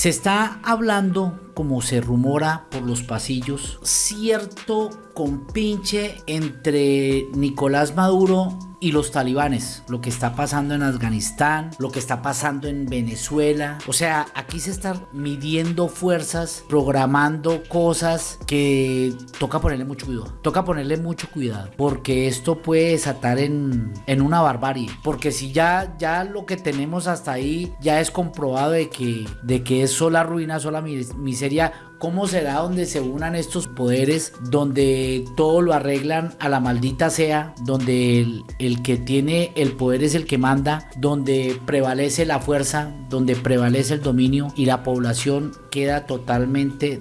Se está hablando, como se rumora por los pasillos, cierto compinche entre Nicolás Maduro y los talibanes, lo que está pasando en Afganistán, lo que está pasando en Venezuela. O sea, aquí se están midiendo fuerzas, programando cosas que toca ponerle mucho cuidado. Toca ponerle mucho cuidado, porque esto puede desatar en, en una barbarie. Porque si ya, ya lo que tenemos hasta ahí ya es comprobado de que, de que es sola ruina, sola miseria, sería ¿Cómo será donde se unan estos poderes, donde todo lo arreglan a la maldita sea, donde el, que tiene el poder es el que manda, donde prevalece la fuerza, donde prevalece el dominio y la población queda totalmente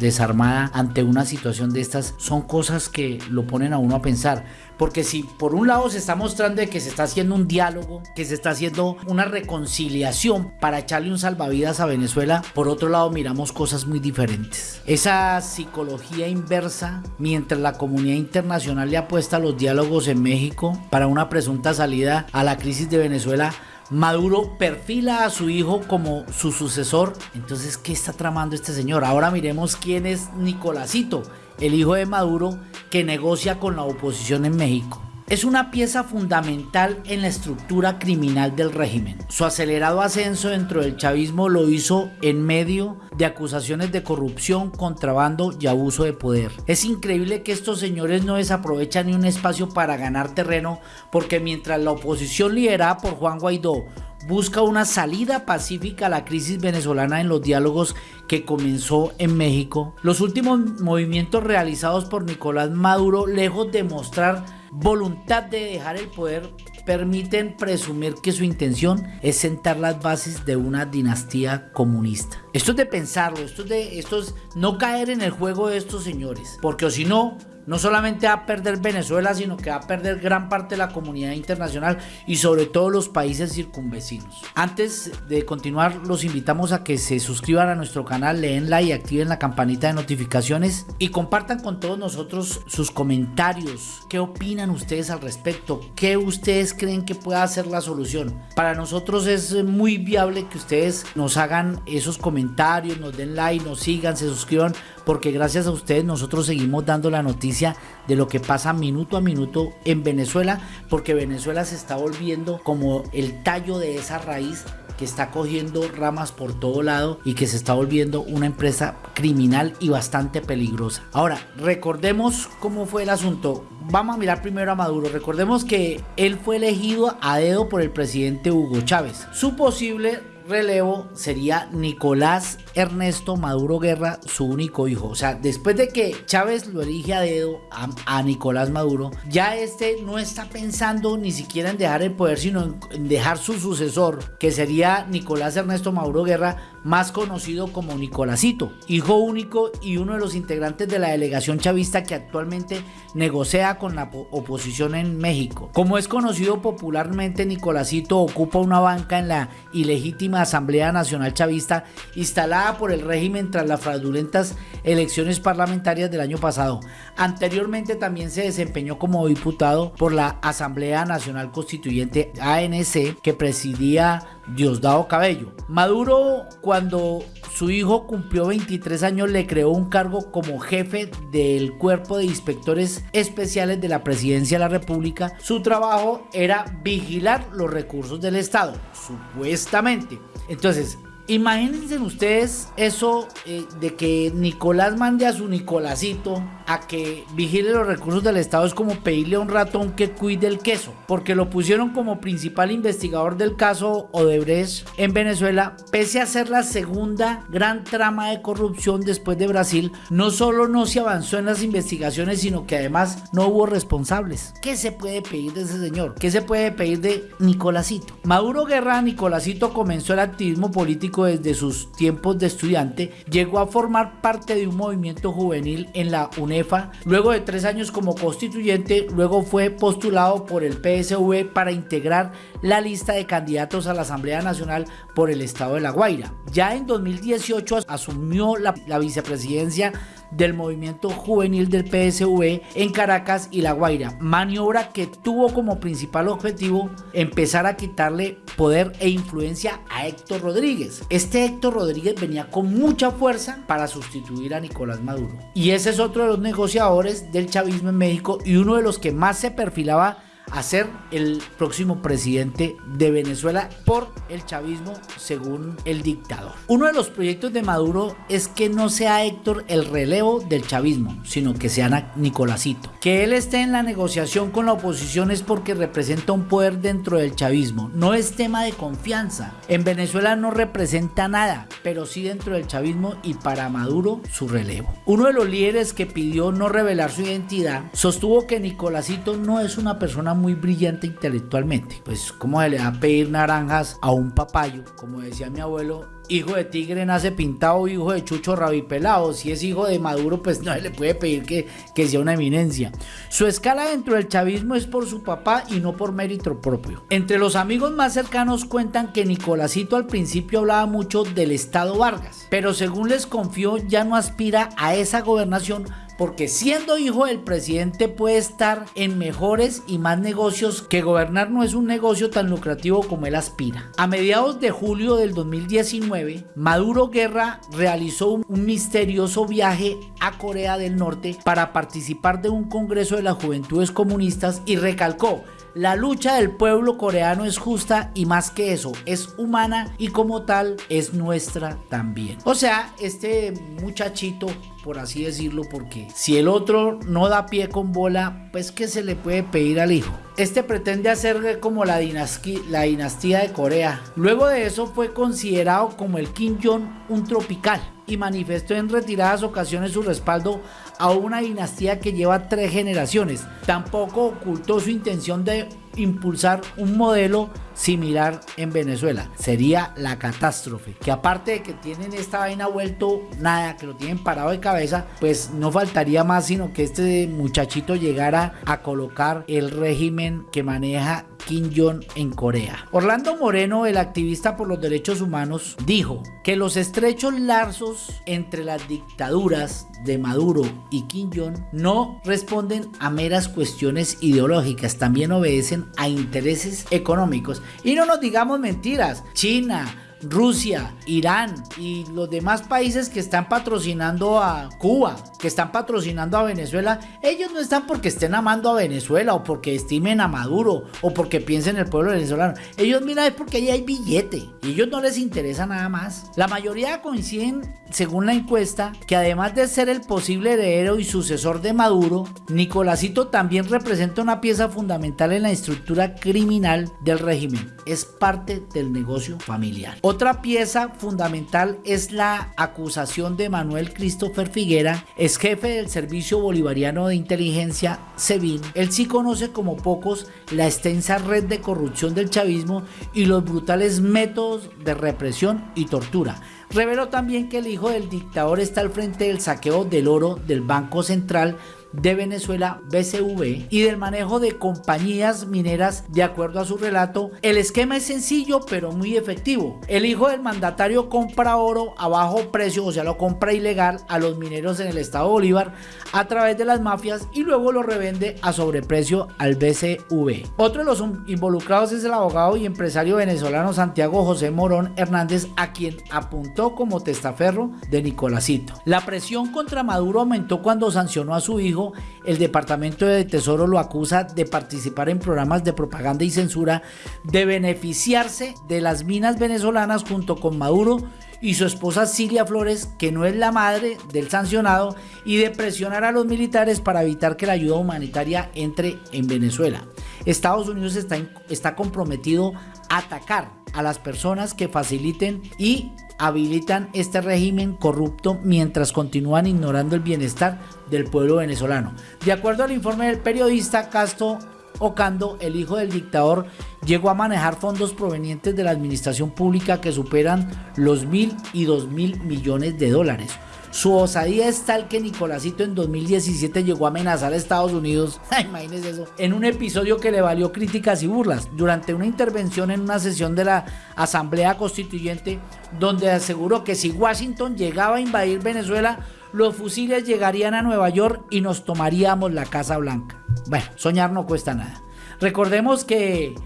desarmada ante una situación de estas? Son cosas que lo ponen a uno a pensar. Porque si por un lado se está mostrando que se está haciendo un diálogo, que se está haciendo una reconciliación para echarle un salvavidas a Venezuela, por otro lado miramos cosas muy diferentes. Esa psicología inversa, mientras la comunidad internacional le apuesta a los diálogos en México para una presunta salida a la crisis de Venezuela, Maduro perfila a su hijo como su sucesor. Entonces, ¿qué está tramando este señor? Ahora miremos quién es Nicolásito, el hijo de Maduro que negocia con la oposición en México. Es una pieza fundamental en la estructura criminal del régimen. Su acelerado ascenso dentro del chavismo lo hizo en medio de acusaciones de corrupción, contrabando y abuso de poder. Es increíble que estos señores no desaprovechan ni un espacio para ganar terreno porque mientras la oposición liderada por Juan Guaidó busca una salida pacífica a la crisis venezolana en los diálogos que comenzó en México. Los últimos movimientos realizados por Nicolás Maduro, lejos de mostrar voluntad de dejar el poder, permiten presumir que su intención es sentar las bases de una dinastía comunista. Esto es de pensarlo, esto es de esto es no caer en el juego de estos señores, porque o si no no solamente va a perder Venezuela, sino que va a perder gran parte de la comunidad internacional y sobre todo los países circunvecinos. Antes de continuar, los invitamos a que se suscriban a nuestro canal, leen like y activen la campanita de notificaciones y compartan con todos nosotros sus comentarios. ¿Qué opinan ustedes al respecto? ¿Qué ustedes creen que pueda ser la solución? Para nosotros es muy viable que ustedes nos hagan esos comentarios, nos den like, nos sigan, se suscriban, porque gracias a ustedes nosotros seguimos dando la noticia de lo que pasa minuto a minuto en Venezuela, porque Venezuela se está volviendo como el tallo de esa raíz que está cogiendo ramas por todo lado y que se está volviendo una empresa criminal y bastante peligrosa. Ahora, recordemos cómo fue el asunto. Vamos a mirar primero a Maduro. Recordemos que él fue elegido a dedo por el presidente Hugo Chávez. Su posible relevo sería Nicolás Ernesto Maduro Guerra, su único hijo. O sea, después de que Chávez lo elige a dedo a, Nicolás Maduro, ya este no está pensando ni siquiera en dejar el poder, sino en dejar su sucesor, que sería Nicolás Ernesto Maduro Guerra, más conocido como Nicolásito, hijo único y uno de los integrantes de la delegación chavista que actualmente negocia con la oposición en México. Como es conocido popularmente, Nicolásito ocupa una banca en la ilegítima Asamblea Nacional Chavista instalada por el régimen tras las fraudulentas elecciones parlamentarias del año pasado. Anteriormente también se desempeñó como diputado por la Asamblea Nacional Constituyente ANC que presidía Diosdado Cabello. Maduro, cuando su hijo cumplió 23 años, le creó un cargo como jefe del cuerpo de inspectores especiales de la presidencia de la República. Su trabajo era vigilar los recursos del Estado, supuestamente. Entonces, Imagínense ustedes eso eh, de que Nicolás mande a su Nicolásito a que vigile los recursos del Estado es como pedirle a un ratón que cuide el queso, porque lo pusieron como principal investigador del caso Odebrecht en Venezuela, pese a ser la segunda gran trama de corrupción después de Brasil, no solo no se avanzó en las investigaciones, sino que además no hubo responsables. ¿Qué se puede pedir de ese señor? ¿Qué se puede pedir de Nicolásito? Maduro Guerra Nicolásito comenzó el activismo político desde sus tiempos de estudiante, llegó a formar parte de un movimiento juvenil en la UNEFA. Luego de tres años como constituyente, luego fue postulado por el PSV para integrar la lista de candidatos a la Asamblea Nacional por el Estado de La Guaira. Ya en 2018 asumió la, la vicepresidencia del movimiento juvenil del PSV en Caracas y La Guaira, maniobra que tuvo como principal objetivo empezar a quitarle poder e influencia a Héctor Rodríguez. Este Héctor Rodríguez venía con mucha fuerza para sustituir a Nicolás Maduro. Y ese es otro de los negociadores del chavismo en México y uno de los que más se perfilaba a ser el próximo presidente de Venezuela por el chavismo según el dictador. Uno de los proyectos de Maduro es que no sea Héctor el relevo del chavismo, sino que sea Nicolásito. Que él esté en la negociación con la oposición es porque representa un poder dentro del chavismo, no es tema de confianza. En Venezuela no representa nada, pero sí dentro del chavismo y para Maduro su relevo. Uno de los líderes que pidió no revelar su identidad sostuvo que Nicolásito no es una persona muy brillante intelectualmente. Pues, ¿cómo se le va a pedir naranjas a un papayo? Como decía mi abuelo, hijo de tigre nace pintado, hijo de chucho rabipelado. Si es hijo de Maduro, pues no se le puede pedir que, que sea una eminencia. Su escala dentro del chavismo es por su papá y no por mérito propio. Entre los amigos más cercanos cuentan que Nicolásito al principio hablaba mucho del Estado Vargas, pero según les confió ya no aspira a esa gobernación porque siendo hijo del presidente puede estar en mejores y más negocios que gobernar no es un negocio tan lucrativo como él aspira. A mediados de julio del 2019, Maduro Guerra realizó un, misterioso viaje a Corea del Norte para participar de un congreso de las juventudes comunistas y recalcó la lucha del pueblo coreano es justa y más que eso, es humana y como tal es nuestra también. O sea, este muchachito por así decirlo, porque si el otro no da pie con bola, pues que se le puede pedir al hijo. Este pretende hacer como la dinastía, la dinastía de Corea. Luego de eso fue considerado como el Kim Jong un tropical y manifestó en retiradas ocasiones su respaldo a una dinastía que lleva tres generaciones. Tampoco ocultó su intención de impulsar un modelo similar en Venezuela. Sería la catástrofe. Que aparte de que tienen esta vaina vuelto nada, que lo tienen parado de cabeza, pues no faltaría más sino que este muchachito llegara a colocar el régimen que maneja Kim Jong en Corea. Orlando Moreno, el activista por los derechos humanos, dijo que los estrechos lazos entre las dictaduras de Maduro y Kim Jong no responden a meras cuestiones ideológicas, también obedecen a intereses económicos. Y no nos digamos mentiras, China, Rusia, Irán y los demás países que están patrocinando a Cuba, que están patrocinando a Venezuela, ellos no están porque estén amando a Venezuela o porque estimen a Maduro o porque piensen en el pueblo venezolano. Ellos miran es porque ahí hay billete y ellos no les interesa nada más. La mayoría coinciden, según la encuesta, que además de ser el posible heredero y sucesor de Maduro, Nicolásito también representa una pieza fundamental en la estructura criminal del régimen. Es parte del negocio familiar. Otra pieza fundamental es la acusación de Manuel Christopher Figuera, es jefe del Servicio Bolivariano de Inteligencia, SEBIN. Él sí conoce como pocos la extensa red de corrupción del chavismo y los brutales métodos de represión y tortura. Reveló también que el hijo del dictador está al frente del saqueo del oro del Banco Central de Venezuela, BCV, y del manejo de compañías mineras de acuerdo a su relato. El esquema es sencillo pero muy efectivo. El hijo del mandatario compra oro a bajo precio, o sea, lo compra ilegal a los mineros en el estado Bolívar a través de las mafias y luego lo revende a sobreprecio al BCV. Otro de los involucrados es el abogado y empresario venezolano Santiago José Morón Hernández, a quien apuntó como testaferro de Nicolásito. La presión contra Maduro aumentó cuando sancionó a su hijo el Departamento de Tesoro lo acusa de participar en programas de propaganda y censura, de beneficiarse de las minas venezolanas junto con Maduro y su esposa Cilia Flores, que no es la madre del sancionado, y de presionar a los militares para evitar que la ayuda humanitaria entre en Venezuela. Estados Unidos está, comprometido a atacar a las personas que faciliten y habilitan este régimen corrupto mientras continúan ignorando el bienestar del pueblo venezolano. De acuerdo al informe del periodista Castro Ocando, el hijo del dictador, llegó a manejar fondos provenientes de la administración pública que superan los mil y dos mil millones de dólares. Su osadía es tal que Nicolásito en 2017 llegó a amenazar a Estados Unidos, imagínense eso, en un episodio que le valió críticas y burlas, durante una intervención en una sesión de la Asamblea Constituyente, donde aseguró que si Washington llegaba a invadir Venezuela, los fusiles llegarían a Nueva York y nos tomaríamos la Casa Blanca. Bueno, soñar no cuesta nada. Recordemos que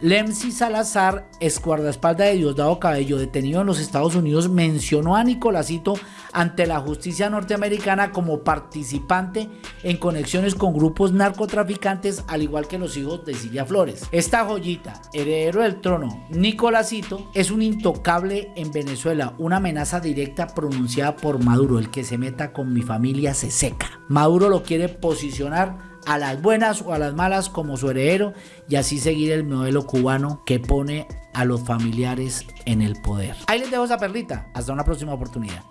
Lemsi Salazar, escuardaespalda de Diosdado Cabello, detenido en los Estados Unidos, mencionó a Nicolásito ante la justicia norteamericana como participante en conexiones con grupos narcotraficantes, al igual que los hijos de Silvia Flores. Esta joyita, heredero del trono, Nicolásito, es un intocable en Venezuela, una amenaza directa pronunciada por Maduro, el que se meta con mi familia se seca. Maduro lo quiere posicionar a las buenas o a las malas como su heredero y así seguir el modelo cubano que pone a los familiares en el poder. Ahí les dejo esa perlita. Hasta una próxima oportunidad.